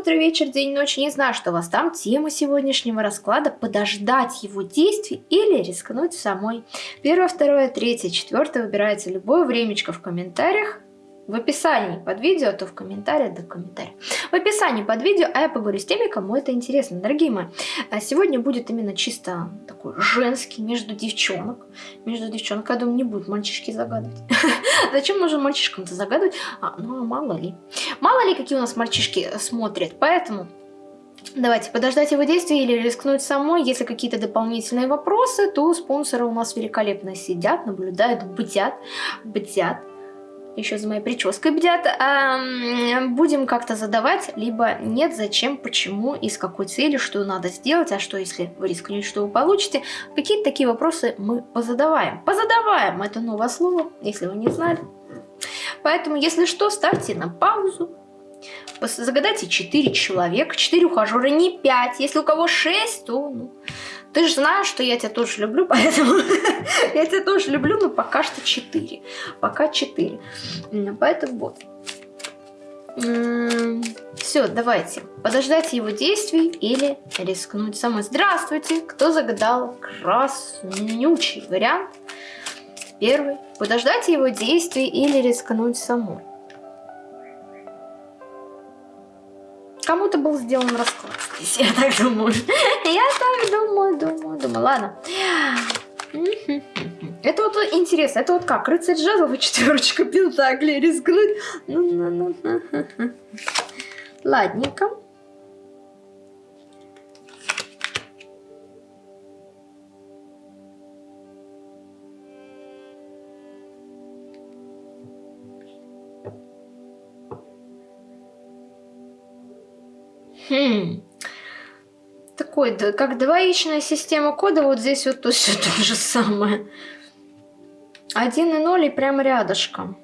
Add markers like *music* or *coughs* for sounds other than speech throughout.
утро, вечер, день, ночь, не знаю, что у вас там. Тема сегодняшнего расклада – подождать его действий или рискнуть самой. Первое, второе, третье, четвертое выбирается любое времечко в комментариях в описании под видео, то в комментариях, да в. В описании под видео, а я поговорю с теми, кому это интересно. Дорогие мои, а сегодня будет именно чисто такой женский, между девчонок. Между девчонок, я думаю, не будут мальчишки загадывать. *laughs* Зачем нужно мальчишкам-то загадывать? А, ну, мало ли. Мало ли, какие у нас мальчишки смотрят. Поэтому Давайте подождать его действия или рискнуть самой. Если какие-то дополнительные вопросы, то спонсоры у нас великолепно сидят, наблюдают, бдят, бдят еще за моей прической бдят, а, будем как-то задавать, либо нет, зачем, почему и с какой целью, что надо сделать, а что если вы рискнете, что вы получите. Какие-то такие вопросы мы позадаваем. Позадаваем, это новое слово, если вы не знали. Поэтому, если что, ставьте на паузу, Загадайте 4 человека, 4 ухажера, не 5. Если у кого 6, то ну, ты же знаешь, что я тебя тоже люблю, *laughs* поэтому *laughs* я тебя тоже люблю, но пока что 4. Пока 4. Поэтому вот. Все, давайте. Подождать его действий или рискнуть самой. Здравствуйте! Кто загадал краснючий вариант? Первый. Подождать его действий или рискнуть самой. Кому-то был сделан расклад здесь, *laughs* я так думаю. Я так думаю, думаю, думаю. Ладно. Это вот интересно, это вот как? Рыцарь жезлов и четверочка пентаклей рискнуть? Ну, ну, ну. Ладненько. Хм. Такой, да, как двоичная система кода, вот здесь вот то все *laughs* то же самое. Один и ноль и прям рядышком.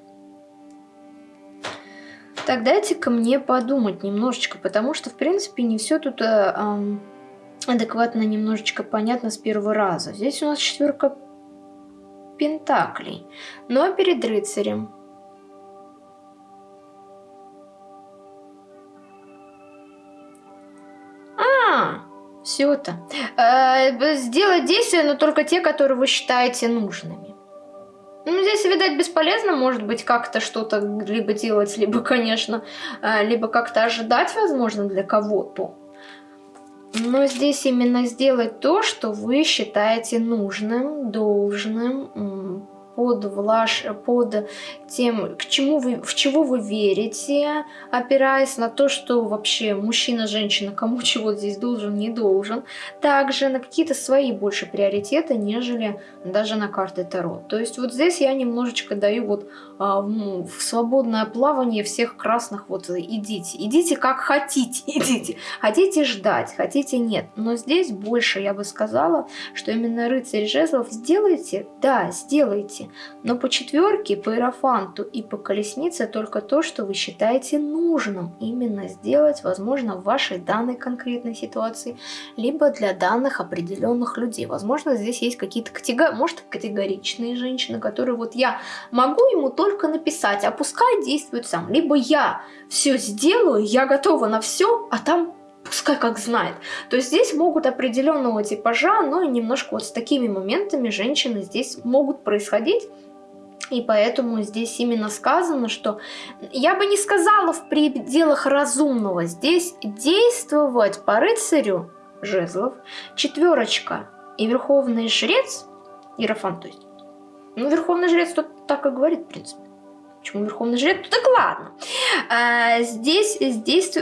Так, дайте-ка мне подумать немножечко, потому что, в принципе, не все тут э, адекватно немножечко понятно с первого раза. Здесь у нас четверка пентаклей, но перед рыцарем все это. Э, сделать действия, но только те, которые вы считаете нужными. Ну, здесь, видать, бесполезно, может быть, как-то что-то либо делать, либо, конечно, э, либо как-то ожидать, возможно, для кого-то. Но здесь именно сделать то, что вы считаете нужным, должным, под, влаш, под тем, к чему вы, в чего вы верите, опираясь на то, что вообще мужчина, женщина, кому *laughs* чего здесь должен, не должен. Также на какие-то свои больше приоритеты, нежели даже на карты Таро. То есть вот здесь я немножечко даю вот а, в свободное плавание всех красных, вот идите, идите как хотите, *laughs* идите. Хотите ждать, хотите нет. Но здесь больше я бы сказала, что именно рыцарь жезлов сделайте, да, сделайте но по четверке, по иерофанту и по колеснице только то, что вы считаете нужным именно сделать, возможно, в вашей данной конкретной ситуации, либо для данных определенных людей. Возможно, здесь есть какие-то категории, может, категоричные женщины, которые вот я могу ему только написать, а пускай действует сам. Либо я все сделаю, я готова на все, а там пускай как знает. То есть здесь могут определенного типажа, но немножко вот с такими моментами женщины здесь могут происходить. И поэтому здесь именно сказано, что я бы не сказала в пределах разумного. Здесь действовать по рыцарю жезлов, четверочка и верховный жрец, иерофант, то есть. Ну, верховный жрец тут так и говорит, в принципе. Почему Верховный Жрец? Ну, так ладно. А, здесь, здесь,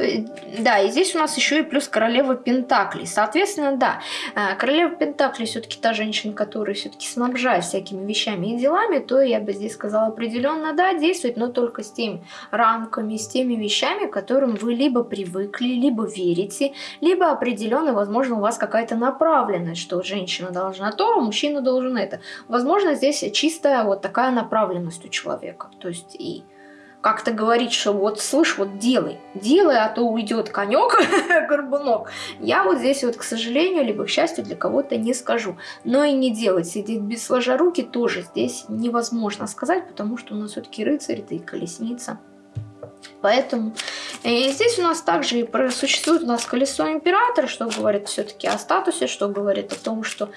да, и здесь у нас еще и плюс Королева Пентаклей. Соответственно, да, а, Королева Пентаклей все-таки та женщина, которая все-таки снабжает всякими вещами и делами, то я бы здесь сказала определенно, да, действовать, но только с теми рамками, с теми вещами, к которым вы либо привыкли, либо верите, либо определенно, возможно, у вас какая-то направленность, что женщина должна то, а мужчина должен это. Возможно, здесь чистая вот такая направленность у человека. То есть и как-то говорить, что вот слышь, вот делай, делай, а то уйдет конек, *laughs* горбунок. Я вот здесь вот, к сожалению, либо к счастью, для кого-то не скажу. Но и не делать, сидеть без сложа руки тоже здесь невозможно сказать, потому что у нас все-таки рыцарь, да и колесница. Поэтому и здесь у нас также и существует у нас колесо императора, что говорит все-таки о статусе, что говорит о том, что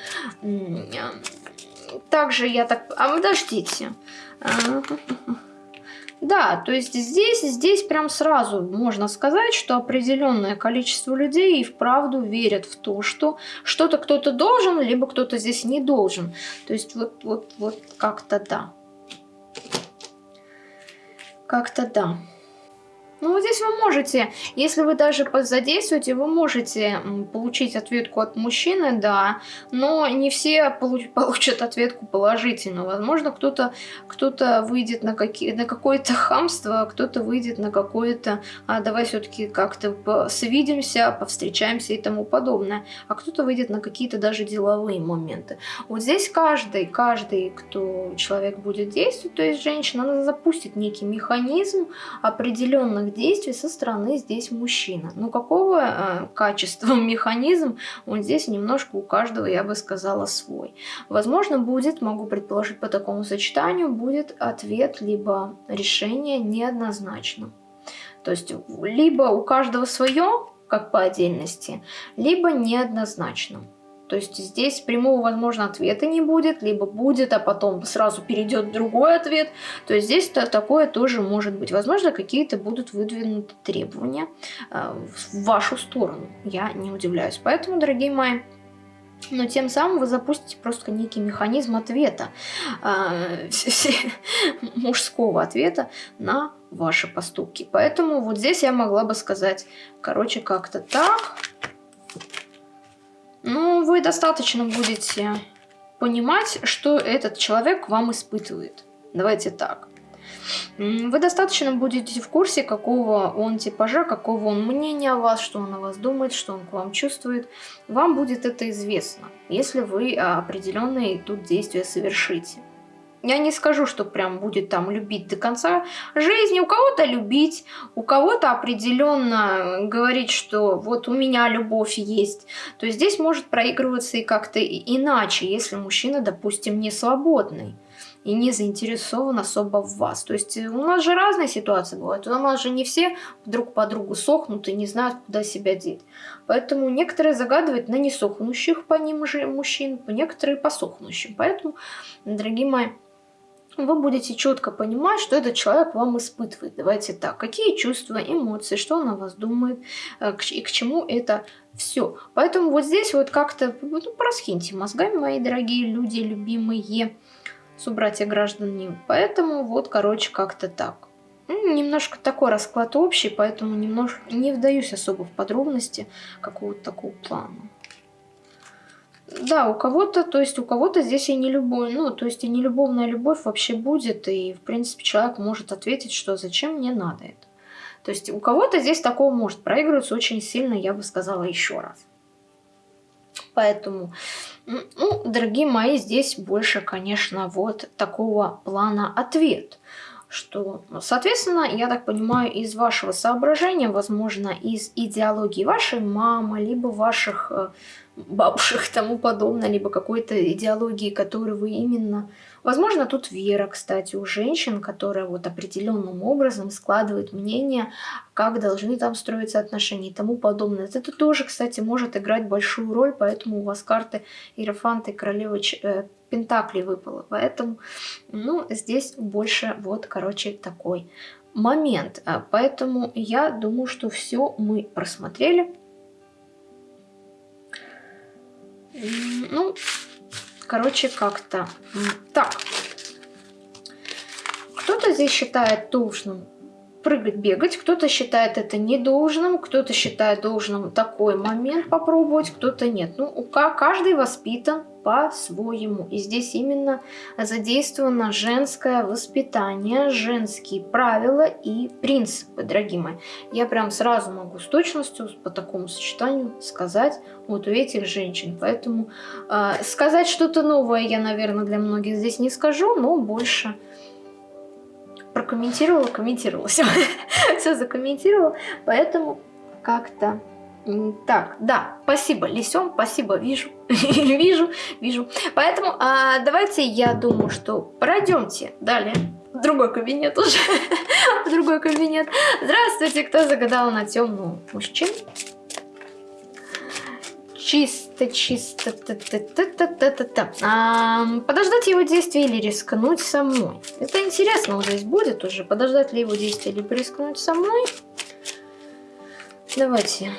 также я так... А подождите. *laughs* Да, то есть здесь, здесь прям сразу можно сказать, что определенное количество людей и вправду верят в то, что что-то кто-то должен, либо кто-то здесь не должен. То есть вот, вот, вот как-то да. Как-то да. Ну, вот здесь вы можете, если вы даже задействуете, вы можете получить ответку от мужчины, да, но не все получ *laughs* получат ответку положительно. Возможно, кто-то кто, -то, выйдет на, на какое-то хамство, кто-то выйдет на какое-то, а давай все-таки как-то свидимся, повстречаемся и тому подобное, а кто-то выйдет на какие-то даже деловые моменты. Вот здесь каждый, каждый, кто человек будет действовать, то есть женщина, она запустит некий механизм определенных активных действий со стороны здесь мужчина. Но какого э, качества *laughs* механизм, он здесь немножко у каждого, я бы сказала, свой. Возможно, будет, могу предположить по такому сочетанию, будет ответ либо решение неоднозначно. То есть либо у каждого свое, как по отдельности, либо неоднозначно. То есть здесь прямого, возможно, ответа не будет, либо будет, а потом сразу перейдет другой ответ. То есть здесь -то такое тоже может быть. Возможно, какие-то будут выдвинуты требования э, в вашу сторону. Я не удивляюсь. Поэтому, дорогие мои, но тем самым вы запустите просто некий механизм ответа, *laughs* э, мужского ответа на ваши поступки. Поэтому вот здесь я могла бы сказать, короче, как-то так. Ну, вы достаточно будете понимать, что этот человек вам испытывает. Давайте так. Вы достаточно будете в курсе, какого он типажа, какого он мнения о вас, что он о вас думает, что он к вам чувствует. Вам будет это известно, если вы определенные тут действия совершите. Я не скажу, что прям будет там любить до конца жизни. У кого-то любить, у кого-то определенно говорить, что вот у меня любовь есть. То есть здесь может проигрываться и как-то иначе, если мужчина, допустим, не свободный и не заинтересован особо в вас. То есть у нас же разные ситуации бывают. У нас же не все друг по другу сохнут и не знают, куда себя деть. Поэтому некоторые загадывают на несохнущих по ним же мужчин, некоторые по сохнущим. Поэтому, дорогие мои, вы будете четко понимать, что этот человек вам испытывает. Давайте так, какие чувства, эмоции, что он о вас думает э, и к чему это все. Поэтому вот здесь вот как-то ну, просхиньте мозгами, мои дорогие люди, любимые субратья граждане. Поэтому вот, короче, как-то так. Немножко такой расклад общий, поэтому немножко не вдаюсь особо в подробности какого-то такого плана. Да, у кого-то, то есть у кого-то здесь и не любовь, ну, то есть и не любовная любовь вообще будет, и, в принципе, человек может ответить, что зачем мне надо это. То есть у кого-то здесь такого может проигрываться очень сильно, я бы сказала еще раз. Поэтому, ну, дорогие мои, здесь больше, конечно, вот такого плана ответ. Что, соответственно, я так понимаю, из вашего соображения, возможно, из идеологии вашей мамы, либо ваших э, бабушек тому подобное, либо какой-то идеологии, которую вы именно... Возможно, тут вера, кстати, у женщин, которая вот определенным образом складывает мнение, как должны там строиться отношения и тому подобное. Это тоже, кстати, может играть большую роль, поэтому у вас карты Иерофанта и Королевы Пентакли выпало. Поэтому, ну, здесь больше вот, короче, такой момент. А, поэтому я думаю, что все мы просмотрели. Ну, короче, как-то так. Кто-то здесь считает должным прыгать, бегать, кто-то считает это недолжным, кто-то считает должным такой момент попробовать, кто-то нет. Ну, у каждый воспитан по-своему. И здесь именно задействовано женское воспитание, женские правила и принципы, дорогие мои. Я прям сразу могу с точностью по такому сочетанию сказать вот у этих женщин. Поэтому э, сказать что-то новое я, наверное, для многих здесь не скажу, но больше прокомментировала, комментировала, *laughs* все, все закомментировала, поэтому как-то так, да, спасибо, Лисем, спасибо, вижу, *laughs* вижу, вижу. Поэтому а, давайте, я думаю, что пройдемте далее в другой кабинет уже. *laughs* в другой кабинет. Здравствуйте, кто загадал на темную мужчин? Чисто, чисто. Та -та -та -та -та -та. А, подождать его действия или рискнуть самой? Это интересно вот здесь будет уже. Подождать ли его действия или рискнуть самой? Давайте.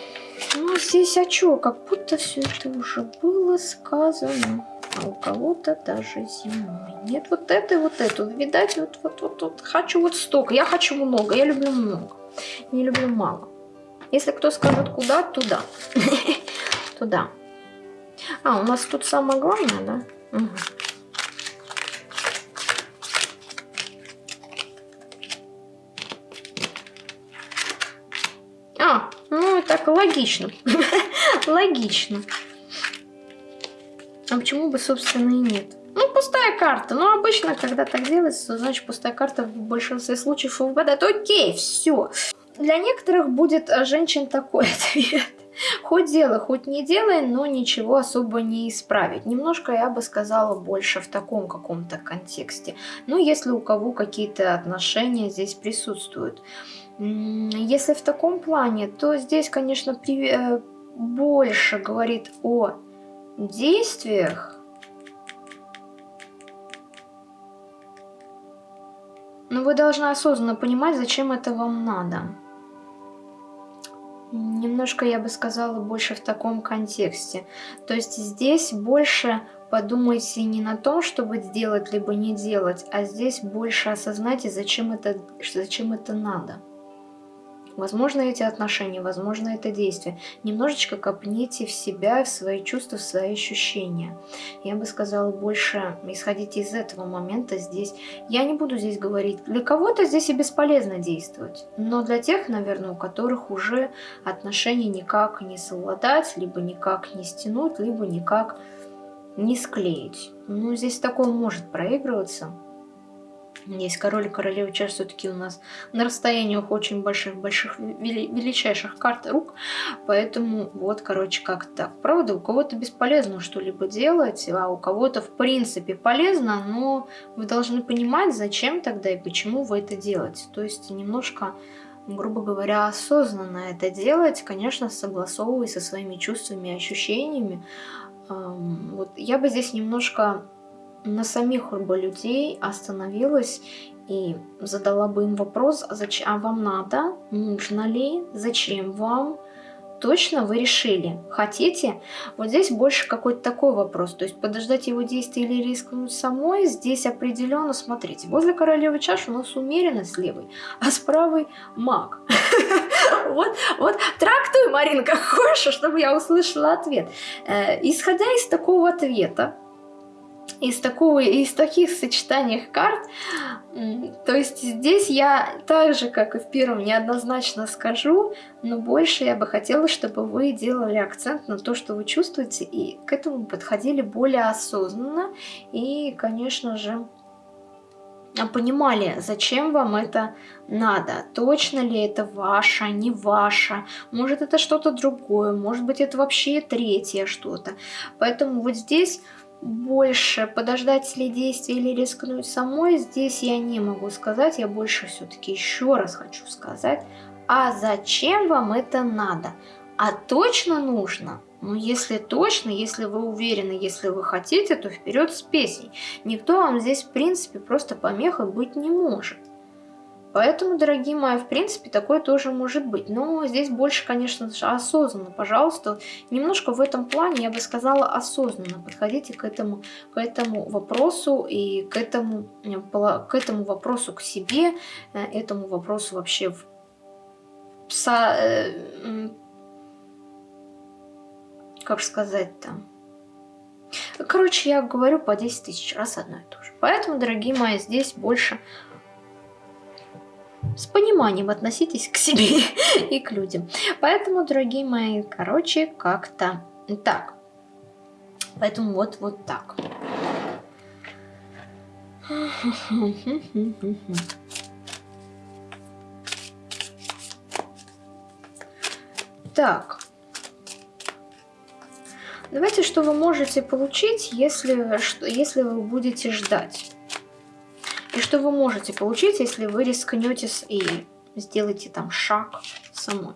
Ну, здесь а чё? Как будто все это уже было сказано а у кого-то даже зимой. Нет, вот это и вот это. Видать, вот, вот, вот, вот хочу вот столько. Я хочу много, я люблю много. Не люблю мало. Если кто скажет куда, туда. *laughs* Туда. А, у нас тут самое главное, да? Угу. Логично. *laughs* логично. А почему бы, собственно, и нет? Ну, пустая карта. Ну, обычно, когда так делается, значит, пустая карта в большинстве случаев выпадает. Окей, все. Для некоторых будет а, женщин такой *laughs* ответ. Хоть делай, хоть не делай, но ничего особо не исправить. Немножко, я бы сказала, больше в таком каком-то контексте. Ну, если у кого какие-то отношения здесь присутствуют. Если в таком плане, то здесь, конечно, при... Э, больше говорит о действиях но вы должны осознанно понимать, зачем это вам надо. Немножко, я бы сказала, больше в таком контексте. То есть здесь больше подумайте не на том, чтобы сделать либо не делать, а здесь больше осознайте, зачем это, зачем это надо. Возможно, эти отношения, возможно, это действие. Немножечко копните в себя, в свои чувства, в свои ощущения. Я бы сказала, больше исходите из этого момента здесь. Я не буду здесь говорить, для кого-то здесь и бесполезно действовать. Но для тех, наверное, у которых уже отношения никак не совладать, либо никак не стянуть, либо никак не склеить. Ну, здесь такое может проигрываться. Есть король и королева чаш все-таки у нас на расстояниях очень больших-больших величайших карт рук. Поэтому вот, короче, как так. Правда, у кого-то бесполезно что-либо делать, а у кого-то в принципе полезно, но вы должны понимать, зачем тогда и почему вы это делаете. То есть немножко грубо говоря, осознанно это делать, конечно, согласовывая со своими чувствами и ощущениями. Вот я бы здесь немножко на самих бы людей остановилась и задала бы им вопрос, а, зачем, а вам надо, нужно ли, зачем вам, точно вы решили, хотите? Вот здесь больше какой-то такой вопрос, то есть подождать его действия или рискнуть самой, здесь определенно, смотрите, возле королевы чаш у нас умеренность левой, а с правой маг. *laughs* Вот, вот, трактуй, Маринка, *laughs* хочешь, чтобы я услышала ответ. Э, исходя из такого ответа, из, такого, из таких сочетаний карт. То есть здесь я так же, как и в первом, неоднозначно скажу, но больше я бы хотела, чтобы вы делали акцент на то, что вы чувствуете, и к этому подходили более осознанно. И, конечно же, понимали, зачем вам это надо, точно ли это ваше, не ваше, может это что-то другое, может быть это вообще третье что-то. Поэтому вот здесь больше подождать ли действия или рискнуть самой, здесь я не могу сказать. Я больше все-таки еще раз хочу сказать, а зачем вам это надо? А точно нужно? Ну, если точно, если вы уверены, если вы хотите, то вперед с песней. Никто вам здесь, в принципе, просто помехой быть не может. Поэтому, дорогие мои, в принципе, такое тоже может быть. Но здесь больше, конечно осознанно. Пожалуйста, немножко в этом плане, я бы сказала, осознанно подходите к этому, к этому вопросу и к этому, к этому вопросу к себе, э, этому вопросу вообще в пса, э, как сказать там. Короче, я говорю по 10 тысяч раз одно и то же. Поэтому, дорогие мои, здесь больше с пониманием относитесь к себе *laughs* и к людям. Поэтому, дорогие мои, короче, как-то так. Поэтому вот, вот так. Так. Давайте, что вы можете получить, если, если вы будете ждать что вы можете получить, если вы рискнете и сделаете там шаг самой.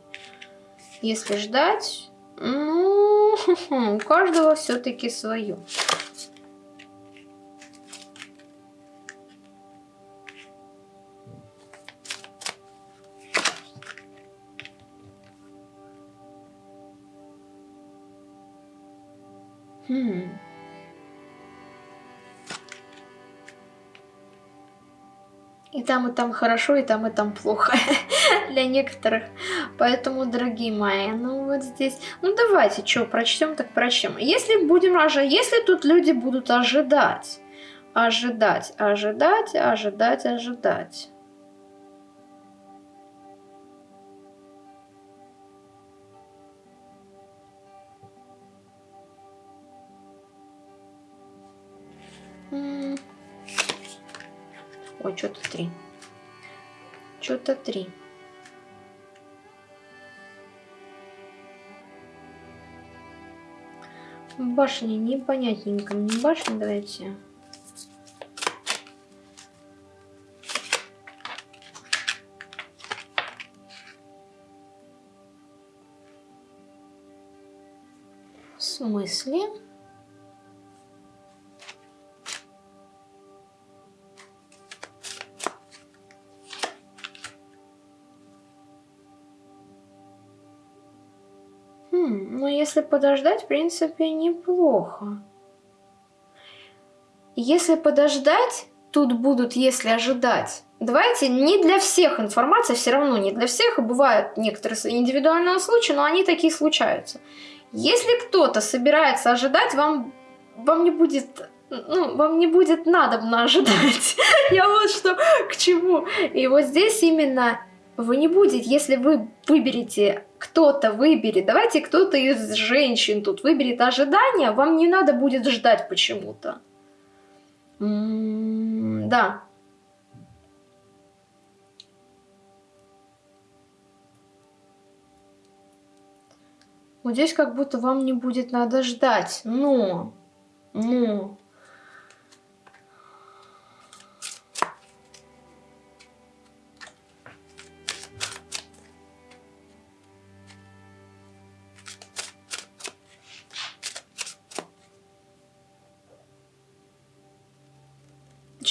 Если ждать, ну, *laughs* у каждого все-таки свое. И там, и там хорошо, и там, и там плохо *laughs* для некоторых. Поэтому, дорогие мои, ну вот здесь... Ну давайте, что, прочтем, так прочтем. Если будем ожидать, если тут люди будут ожидать, ожидать, ожидать, ожидать, ожидать. Ой, что-то три. Что-то три. Башни непонятненько. Не башни давайте. В смысле? Если подождать, в принципе, неплохо. Если подождать, тут будут, если ожидать. Давайте, не для всех информация, все равно не для всех, и бывают некоторые индивидуальные случаи, но они такие случаются. Если кто-то собирается ожидать, вам, вам не будет ну, вам не будет надобно ожидать. *laughs* Я вот что к чему. И вот здесь именно вы не будете, если вы выберете, кто-то выберет, давайте кто-то из женщин тут выберет ожидания, вам не надо будет ждать почему-то. М-м, да. Вот здесь как будто вам не будет надо ждать, но, но,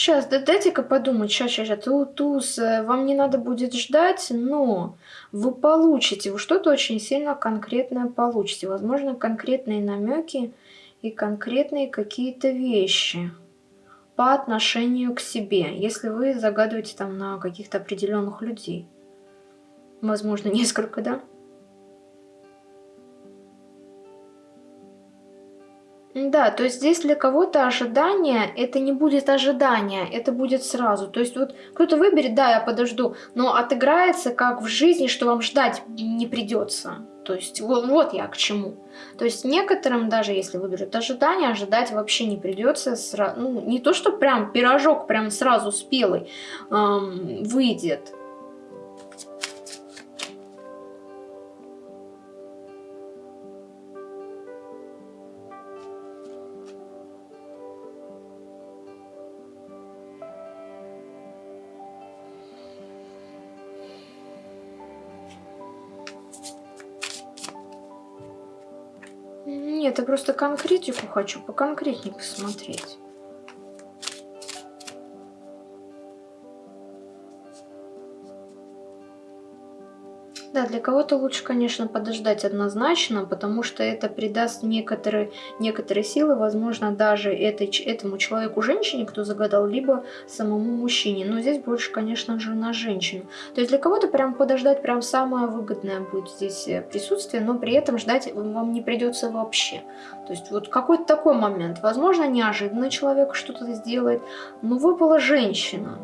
Сейчас, дайте-ка подумать, сейчас, сейчас, сейчас, туз, э, вам не надо будет ждать, но вы получите, вы что-то очень сильно конкретное получите, возможно, конкретные намеки и конкретные какие-то вещи по отношению к себе, если вы загадываете там на каких-то определенных людей. Возможно, *laughs* несколько, да? Да, то есть здесь для кого-то ожидание, это не будет ожидание, это будет сразу. То есть вот кто-то выберет, да, я подожду, но отыграется как в жизни, что вам ждать не придется. То есть вот, вот я к чему. То есть некоторым, даже если выберут ожидание, ожидать вообще не придется. Сра... Ну, не то, что прям пирожок прям сразу спелый эм, выйдет. Я просто конкретику хочу, поконкретнее посмотреть. Да, для кого-то лучше, конечно, подождать однозначно, потому что это придаст некоторые, некоторые силы, возможно, даже этой, этому человеку, женщине, кто загадал, либо самому мужчине. Но здесь больше, конечно же, на женщину. То есть для кого-то прям подождать прям самое выгодное будет здесь э, присутствие, но при этом ждать вам не придется вообще. То есть вот какой-то такой момент. Возможно, неожиданно человек что-то сделает, но выпала женщина.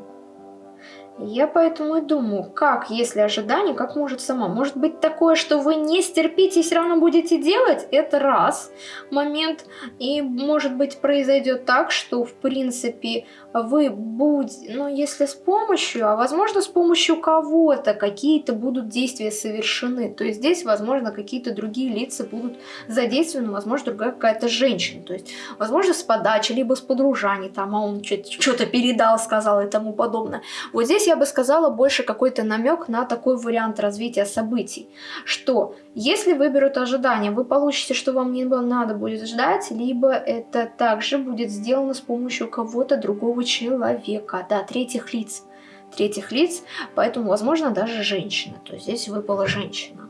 Я поэтому и думаю, как, если ожидание, как может сама. Может быть такое, что вы не стерпите и все равно будете делать? Это раз момент. И может быть произойдет так, что в принципе вы будете, ну если с помощью, а возможно с помощью кого-то какие-то будут действия совершены. То есть здесь возможно какие-то другие лица будут задействованы, возможно другая какая-то женщина. То есть возможно с подачи, либо с подружаний, там, а он что-то передал, сказал и тому подобное. Вот здесь я бы сказала больше какой-то намек на такой вариант развития событий, что если выберут ожидания, вы получите, что вам не надо будет ждать, либо это также будет сделано с помощью кого-то другого человека, да, третьих лиц, третьих лиц, поэтому, возможно, даже женщина, то есть здесь выпала женщина.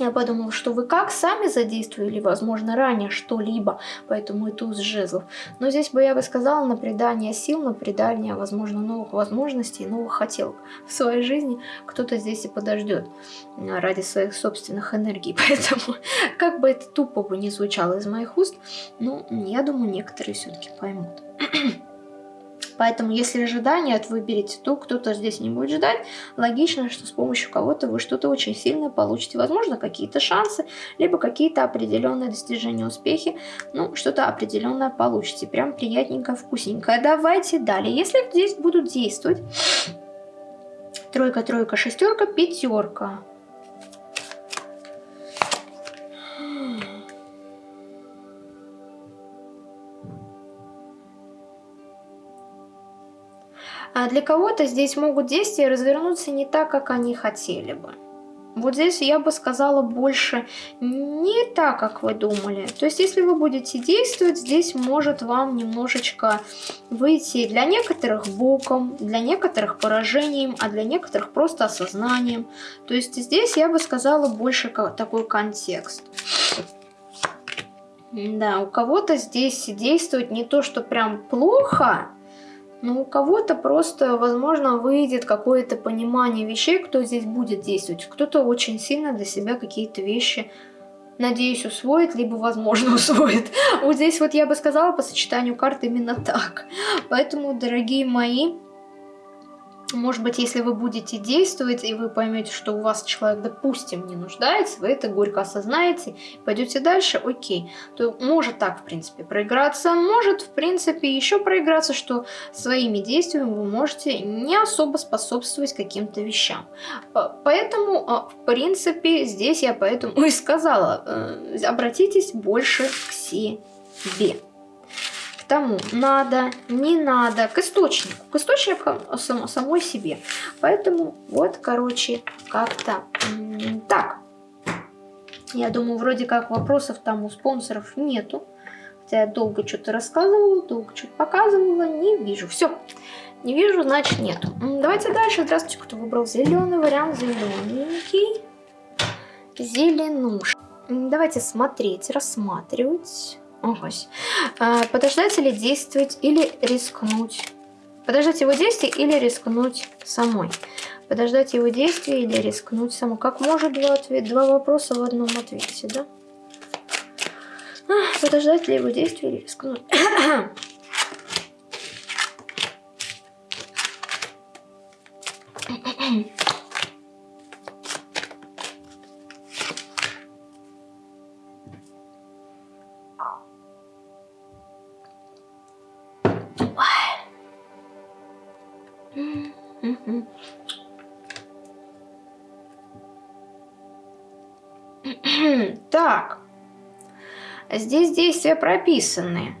Я подумала, что вы как сами задействовали, возможно, ранее что-либо, поэтому и туз жезлов. Но здесь бы я бы сказала на придание сил, на придание, возможно, новых возможностей, новых хотелок в своей жизни. Кто-то здесь и подождет ради своих собственных энергий. *laughs* Поэтому, как бы это тупо бы не звучало из моих уст, ну, я думаю, некоторые все-таки поймут. *clears throat* Поэтому, если ожидания от выберете, то кто-то здесь не будет ждать. Логично, что с помощью кого-то вы что-то очень сильное получите. Возможно, какие-то шансы, либо какие-то определенные достижения, успехи. Ну, что-то определенное получите. Прям приятненько, вкусненько. Давайте далее. Если здесь будут действовать тройка, тройка, шестерка, пятерка. А для кого-то здесь могут действия развернуться не так, как они хотели бы. Вот здесь я бы сказала больше не так, как вы думали. То есть, если вы будете действовать, здесь может вам немножечко выйти для некоторых боком, для некоторых поражением, а для некоторых просто осознанием. То есть, здесь я бы сказала больше такой контекст. Да, у кого-то здесь действует не то, что прям плохо, но у кого-то просто, возможно, выйдет какое-то понимание вещей, кто здесь будет действовать. Кто-то очень сильно для себя какие-то вещи, надеюсь, усвоит, либо, возможно, *laughs* усвоит. Вот здесь вот я бы сказала по сочетанию карт именно так. Поэтому, дорогие мои, может быть, если вы будете действовать, и вы поймете, что у вас человек, допустим, не нуждается, вы это горько осознаете, пойдете дальше, окей. То может так, в принципе, проиграться, может, в принципе, еще проиграться, что своими действиями вы можете не особо способствовать каким-то вещам. Поэтому, а, в принципе, здесь я поэтому и сказала, э, обратитесь больше к себе тому надо, не надо, к источнику, к источнику само, самой себе. Поэтому вот, короче, как-то так. Я думаю, вроде как вопросов там у спонсоров нету. Хотя я долго что-то рассказывала, долго что-то показывала, не вижу. Все, не вижу, значит нету. Давайте дальше. Здравствуйте, кто выбрал зеленый вариант, зелененький. Зеленуш. Давайте смотреть, рассматривать. Ось. А, подождать или действовать, или рискнуть. Подождать его действия или рискнуть самой. Подождать его действия или рискнуть самой. Как может два, ответ, два вопроса в одном ответе, да? А, подождать ли его действия или рискнуть. Так, здесь действия прописаны,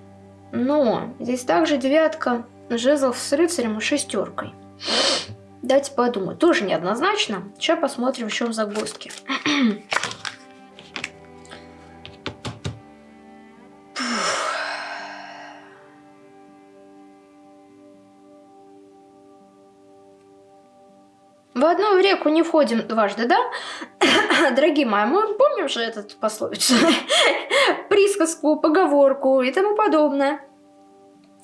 но здесь также девятка жезлов с рыцарем и шестеркой. Дайте подумать, тоже неоднозначно. Сейчас посмотрим, в чем загвоздки. Реку не входим дважды, да? *coughs* Дорогие мои, мы помним же этот пословицу, *laughs* присказку, поговорку и тому подобное.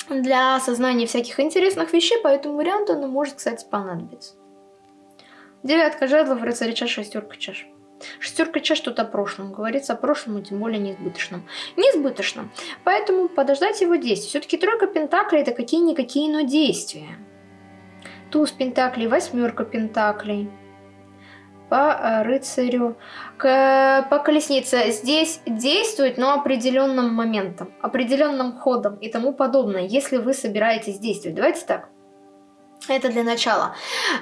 Для осознания всяких интересных вещей по этому варианту она может, кстати, понадобиться. Девятка жезлов, рыцарь чаш, шестерка чаш. Шестерка чаш тут о прошлом. Говорится о прошлом, тем более неизбыточном. Неизбыточном. Поэтому подождать его действия. Все-таки тройка пентаклей это какие-никакие, но действия. туз пентаклей, восьмерка пентаклей по рыцарю, к, по колеснице. Здесь действует, но определенным моментом, определенным ходом и тому подобное, если вы собираетесь действовать. Давайте так. Это для начала.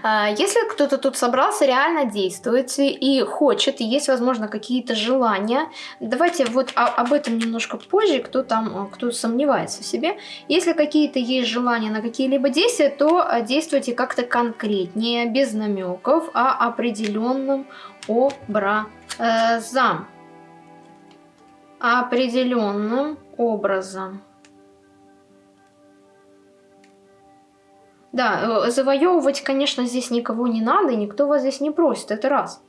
А, если кто-то тут собрался, реально действует и хочет, и есть, возможно, какие-то желания, давайте вот об этом немножко позже, кто там, кто сомневается в себе. Если какие-то есть желания на какие-либо действия, то а, действуйте как-то конкретнее, без намеков, а определенным образом. Определенным образом. Да, э, завоевывать, конечно, здесь никого не надо, никто вас здесь не просит, это раз.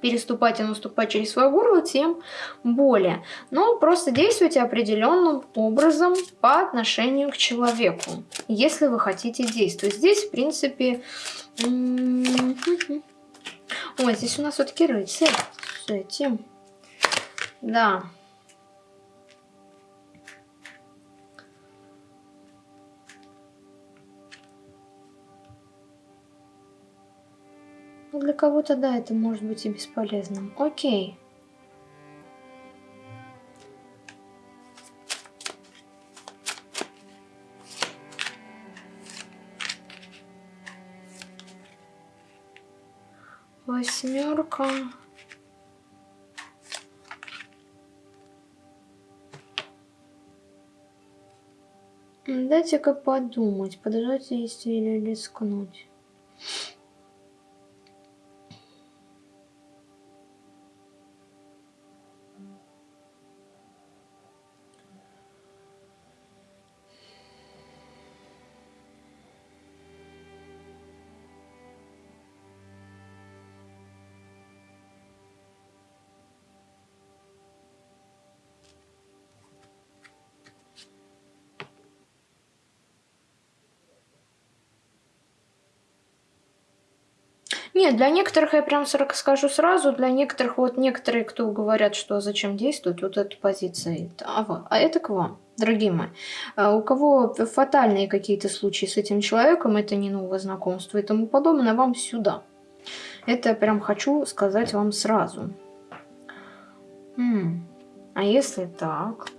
Переступать и наступать через свое горло, тем более. Но просто действуйте определенным образом по отношению к человеку, если вы хотите действовать. Здесь, в принципе... Ой, здесь у нас все-таки рыцарь с этим. Да. Ну, для кого-то, да, это может быть и бесполезным. Окей. Восьмерка. Дайте-ка подумать, подождать или рискнуть. Нет, для некоторых, я прям скажу сразу, для некоторых, вот некоторые, кто говорят, что зачем действует, вот эта позиция, а, а это к вам, дорогие мои. А у кого фатальные какие-то случаи с этим человеком, это не новое знакомство и тому подобное, вам сюда. Это прям хочу сказать вам сразу. М а если так?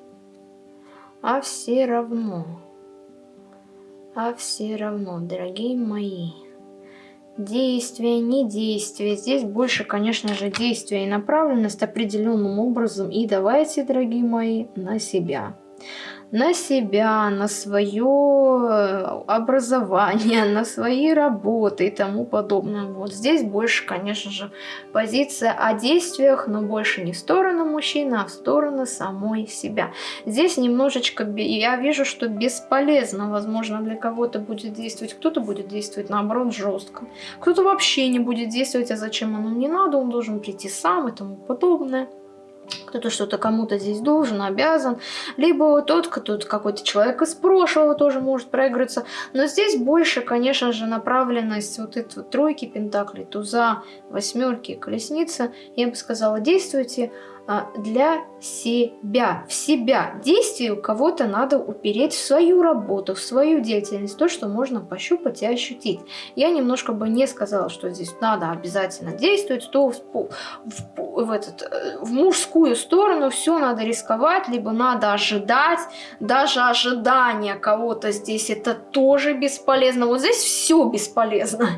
А все равно. А все равно, дорогие мои. Действие, не действие. Здесь больше, конечно же, действие и направленность определенным образом. И давайте, дорогие мои, на себя на себя, на свое э, образование, на свои работы и тому подобное. Вот здесь больше, конечно же, позиция о действиях, но больше не в сторону мужчины, а в сторону самой себя. Здесь немножечко, я вижу, что бесполезно, возможно, для кого-то будет действовать, кто-то будет действовать наоборот жестко, кто-то вообще не будет действовать, а зачем оно не надо, он должен прийти сам и тому подобное кто-то что-то кому-то здесь должен, обязан, либо тот, кто какой-то человек из прошлого тоже может проиграться. Но здесь больше, конечно же, направленность вот этой тройки пентаклей, туза, восьмерки, колесница. Я бы сказала, действуйте для себя, в себя. Действие у кого-то надо упереть в свою работу, в свою деятельность, то, что можно пощупать и ощутить. Я немножко бы не сказала, что здесь надо обязательно действовать, то в, в, в, этот, э, в мужскую сторону все надо рисковать, либо надо ожидать. Даже ожидание кого-то здесь это тоже бесполезно. Вот здесь все бесполезно.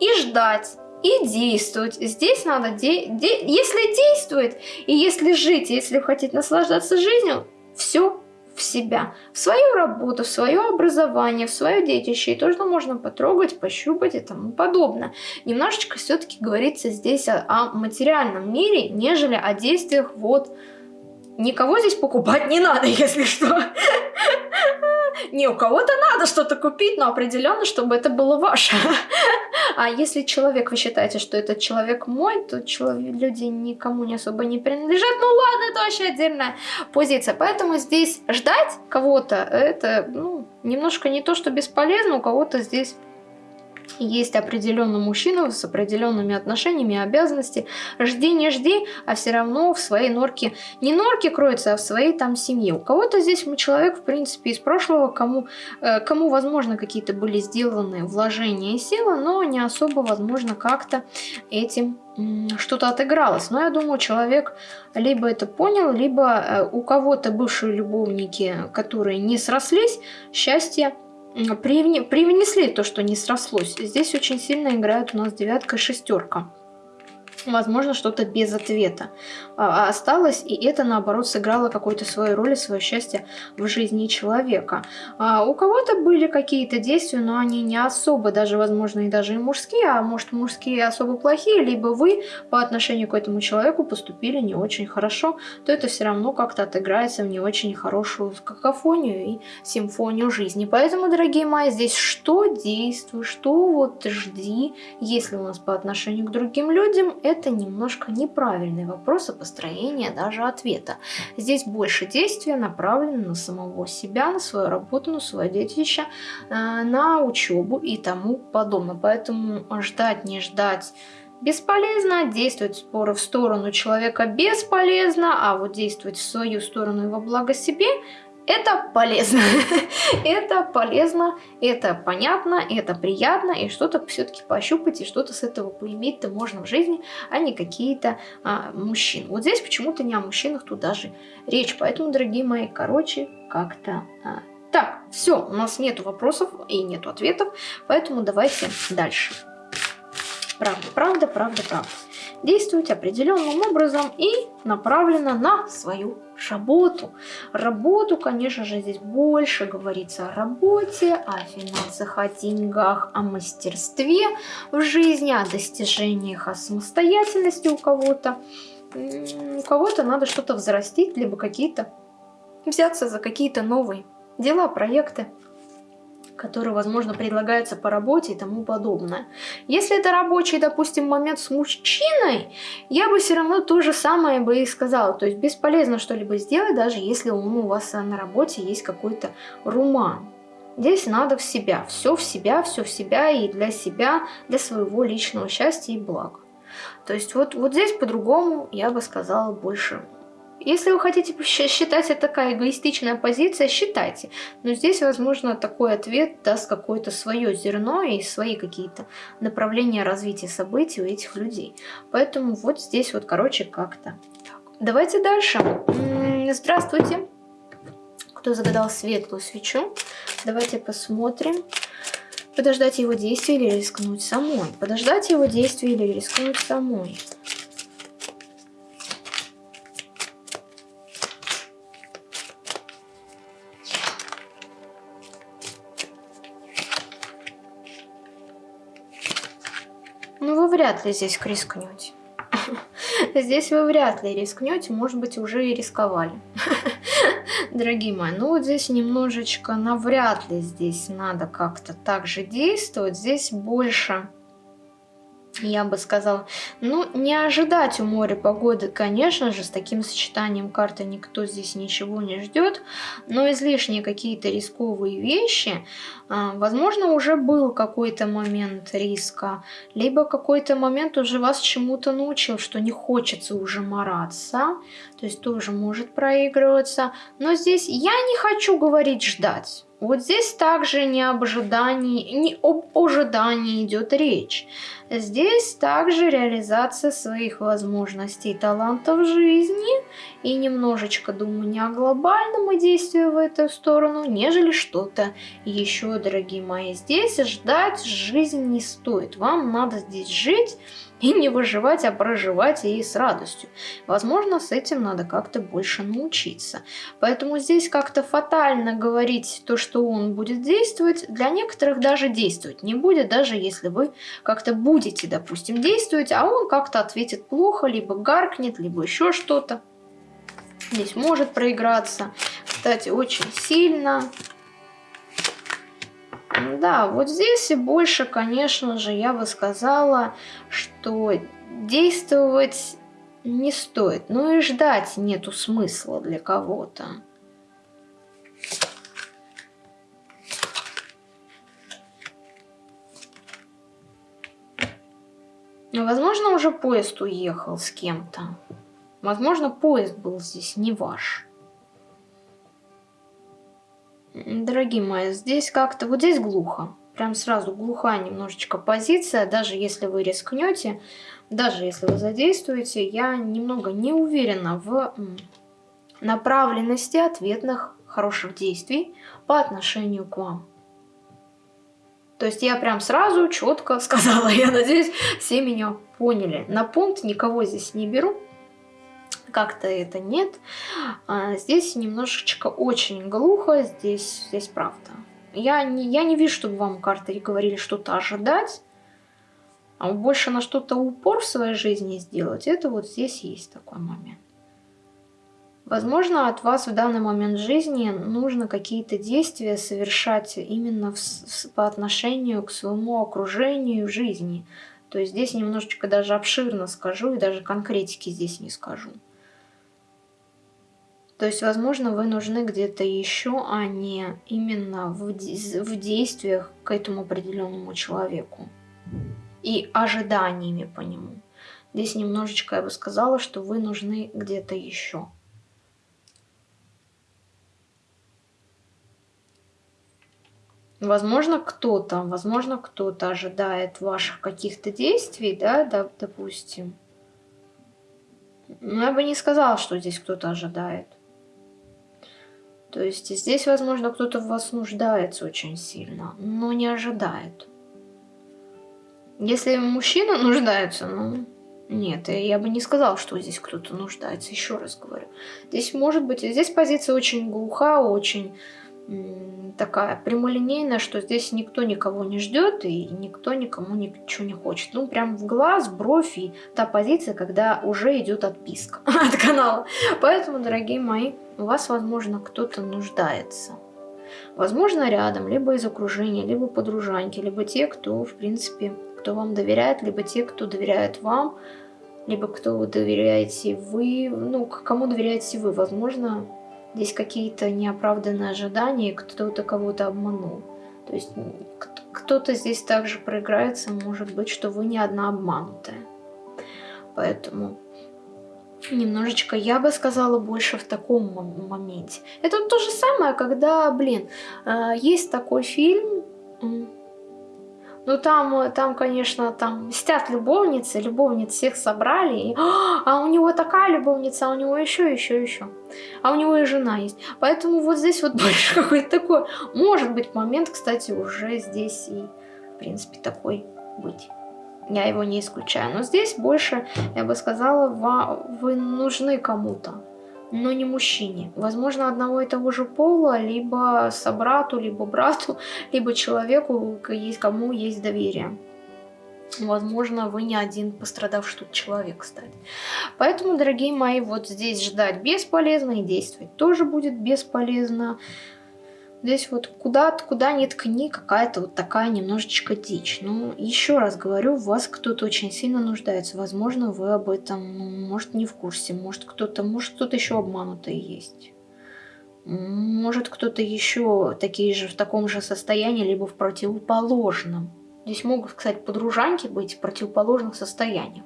И ждать и действовать. Здесь надо, де де если действовать, и если жить, если хотеть наслаждаться жизнью, все в себя, в свою работу, в свое образование, в свое детище. И то, что можно потрогать, пощупать и тому подобное. Немножечко все-таки говорится здесь о, о материальном мире, нежели о действиях вот... Никого здесь покупать не надо, *laughs* если что. Не, у кого-то надо что-то купить, но определенно, чтобы это было ваше. А если человек, вы считаете, что этот человек мой, то человек, люди никому не особо не принадлежат. Ну ладно, это вообще отдельная позиция. Поэтому здесь ждать кого-то, это ну, немножко не то, что бесполезно, у кого-то здесь есть определенный мужчина с определенными отношениями, обязанностями. Жди, не жди, а все равно в своей норке, не норке кроется, а в своей там семье. У кого-то здесь человек, в принципе, из прошлого, кому, э, кому возможно, какие-то были сделаны вложения и силы, но не особо, возможно, как-то этим что-то отыгралось. Но я думаю, человек либо это понял, либо э, у кого-то бывшие любовники, которые не срослись, счастье привнесли то, что не срослось. Здесь очень сильно играет у нас девятка и шестерка возможно, что-то без ответа а, осталось, и это, наоборот, сыграло какую-то свою роль и свое счастье в жизни человека. А у кого-то были какие-то действия, но они не особо, даже, возможно, и даже и мужские, а может, мужские особо плохие, либо вы по отношению к этому человеку поступили не очень хорошо, то это все равно как-то отыграется в не очень хорошую какофонию и симфонию жизни. Поэтому, дорогие мои, здесь что действует, что вот жди, если у нас по отношению к другим людям, это немножко неправильный вопрос о построении даже ответа. Здесь больше действия направлено на самого себя, на свою работу, на свое детище, э, на учебу и тому подобное. Поэтому ждать, не ждать бесполезно, действовать споры в сторону человека бесполезно, а вот действовать в свою сторону во благо себе это полезно. *laughs* это полезно, это понятно, это приятно, и что-то все-таки пощупать, и что-то с этого поиметь-то можно в жизни, а не какие-то а, мужчины. Вот здесь почему-то не о мужчинах тут даже речь. Поэтому, дорогие мои, короче, как-то а, так. Все, у нас нету вопросов и нету ответов, поэтому давайте дальше. Правда, правда, правда, правда. Действовать определенным образом и направлено на свою работу. Работу, конечно же, здесь больше говорится о работе, о финансах, о деньгах, о мастерстве в жизни, о достижениях, о самостоятельности у кого-то. У кого-то надо что-то взрастить, либо какие-то взяться за какие-то новые дела, проекты которые, возможно, предлагаются по работе и тому подобное. Если это рабочий, допустим, момент с мужчиной, я бы все равно то же самое бы и сказала. То есть бесполезно что-либо сделать, даже если у вас на работе есть какой-то руман. Здесь надо в себя, все в себя, все в себя и для себя, для своего личного счастья и блага. То есть вот, вот здесь по-другому я бы сказала больше если вы хотите считать это такая эгоистичная позиция, считайте. Но здесь, возможно, такой ответ даст какое-то свое зерно и свои какие-то направления развития событий у этих людей. Поэтому вот здесь вот, короче, как-то. Давайте дальше. Здравствуйте. Кто загадал светлую свечу? Давайте посмотрим. Подождать его действия или рискнуть самой? Подождать его действия или рискнуть самой? Вряд ли здесь рискнете. *laughs* Здесь вы вряд ли рискнете, может быть, уже и рисковали. *laughs* Дорогие мои, ну вот здесь немножечко навряд ли здесь надо как-то так же действовать. Здесь больше я бы сказала. Ну, не ожидать у моря погоды, конечно же, с таким сочетанием карты никто здесь ничего не ждет, но излишние какие-то рисковые вещи, а, возможно, уже был какой-то момент риска, либо какой-то момент уже вас чему-то научил, что не хочется уже мараться, то есть тоже может проигрываться, но здесь я не хочу говорить ждать. Вот здесь также не об ожидании, не об ожидании идет речь. Здесь также реализация своих возможностей и талантов жизни. И немножечко думаю не о глобальном действии в эту сторону, нежели что-то еще, дорогие мои. Здесь ждать жизнь не стоит. Вам надо здесь жить и не выживать, а проживать и с радостью. Возможно, с этим надо как-то больше научиться. Поэтому здесь как-то фатально говорить то, что он будет действовать, для некоторых даже действовать не будет, даже если вы как-то будете, допустим, действовать, а он как-то ответит плохо, либо гаркнет, либо еще что-то. Здесь может проиграться. Кстати, очень сильно. Да, вот здесь и больше, конечно же, я бы сказала, что действовать не стоит. Ну и ждать нету смысла для кого-то. Возможно, уже поезд уехал с кем-то. Возможно, поезд был здесь не ваш. Дорогие мои, здесь как-то... Вот здесь глухо. Прям сразу глухая немножечко позиция. Даже если вы рискнете, даже если вы задействуете, я немного не уверена в направленности ответных хороших действий по отношению к вам. То есть я прям сразу четко сказала, *laughs* я надеюсь, все меня поняли. На пункт никого здесь не беру, как-то это нет. А здесь немножечко очень глухо, здесь, здесь правда. Я не, я не вижу, чтобы вам карты говорили что-то ожидать, а больше на что-то упор в своей жизни сделать, это вот здесь есть такой момент. Возможно, от вас в данный момент жизни нужно какие-то действия совершать именно в, в, по отношению к своему окружению в жизни. То есть здесь немножечко даже обширно скажу и даже конкретики здесь не скажу. То есть, возможно, вы нужны где-то еще, а не именно в, в действиях к этому определенному человеку и ожиданиями по нему. Здесь немножечко я бы сказала, что вы нужны где-то еще. Возможно, кто-то, возможно, кто-то ожидает ваших каких-то действий, да, да, допустим. Но я бы не сказала, что здесь кто-то ожидает. То есть здесь, возможно, кто-то в вас нуждается очень сильно, но не ожидает. Если мужчина нуждается, ну, нет, я бы не сказал, что здесь кто-то нуждается, еще раз говорю. Здесь может быть, здесь позиция очень глуха, очень такая прямолинейная, что здесь никто никого не ждет и никто никому ничего не хочет. Ну, прям в глаз, бровь и та позиция, когда уже идет отписка *laughs* от канала. Поэтому, дорогие мои, у вас, возможно, кто-то нуждается. Возможно, рядом, либо из окружения, либо подружаньки, либо те, кто, в принципе, кто вам доверяет, либо те, кто доверяет вам, либо кто доверяете вы, ну, кому доверяете вы. Возможно, Здесь какие-то неоправданные ожидания, кто-то кого-то обманул. То есть кто-то здесь также проиграется, может быть, что вы не одна обманутая. Поэтому немножечко, я бы сказала, больше в таком моменте. Это то же самое, когда, блин, э, есть такой фильм, ну там, там, конечно, там мстят любовницы, любовниц всех собрали, и, а у него такая любовница, а у него еще, еще, еще. А у него и жена есть. Поэтому вот здесь вот *laughs* больше какой-то такой, может быть, момент, кстати, уже здесь и, в принципе, такой быть. Я его не исключаю. Но здесь больше, я бы сказала, вы нужны кому-то но не мужчине. Возможно, одного и того же пола, либо собрату, либо брату, *laughs* либо человеку, кому есть доверие. Возможно, вы не один пострадавший тут человек, кстати. Поэтому, дорогие мои, вот здесь ждать бесполезно и действовать тоже будет бесполезно. Здесь вот куда, куда ни ткни, какая-то вот такая немножечко дичь. Ну, еще раз говорю, в вас кто-то очень сильно нуждается. Возможно, вы об этом, ну, может, не в курсе. Может, кто-то, может, кто-то еще обманутый есть. Может, кто-то еще такие же, в таком же состоянии, либо в противоположном. Здесь могут, кстати, подружанки быть в противоположных состояниях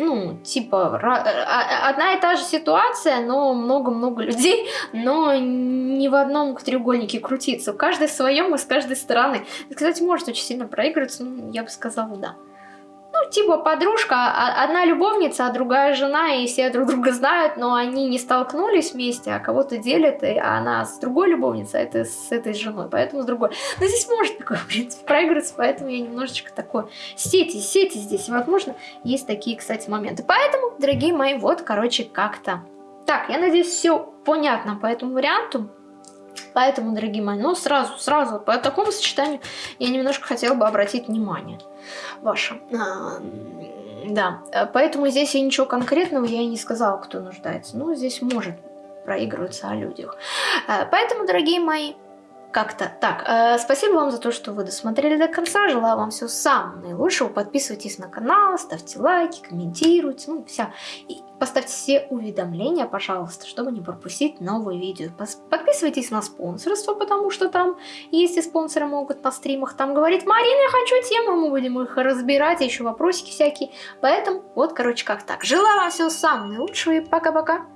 ну, типа, а, одна и та же ситуация, но много-много *laughs* людей, но не в одном треугольнике крутиться. У каждой в своем и с каждой стороны. Кстати, может очень сильно проигрываться, ну, я бы сказала, да ну, типа подружка, а, одна любовница, а другая жена, и все друг друга знают, но они не столкнулись вместе, а кого-то делят, и она с другой любовницей, а это с этой женой, поэтому с другой. Но здесь может такое, *laughs* в принципе, проиграться, поэтому я немножечко такое сети, сети здесь, возможно, есть такие, кстати, моменты. Поэтому, дорогие мои, вот, короче, как-то. Так, я надеюсь, все понятно по этому варианту. Поэтому, дорогие мои, ну сразу, сразу по такому сочетанию я немножко хотела бы обратить внимание ваше. А, да, поэтому здесь я ничего конкретного я и не сказала, кто нуждается. Ну, здесь может проигрываться о людях. А, поэтому, дорогие мои, как-то так. Э, спасибо вам за то, что вы досмотрели до конца. Желаю вам всего самого наилучшего. Подписывайтесь на канал, ставьте лайки, комментируйте. Ну, вся. И поставьте все уведомления, пожалуйста, чтобы не пропустить новые видео. Подписывайтесь на спонсорство, потому что там есть и спонсоры могут на стримах. Там говорит, Марина, я хочу тему, мы будем их разбирать, еще вопросики всякие. Поэтому вот, короче, как так. Желаю вам всего самого наилучшего и пока-пока.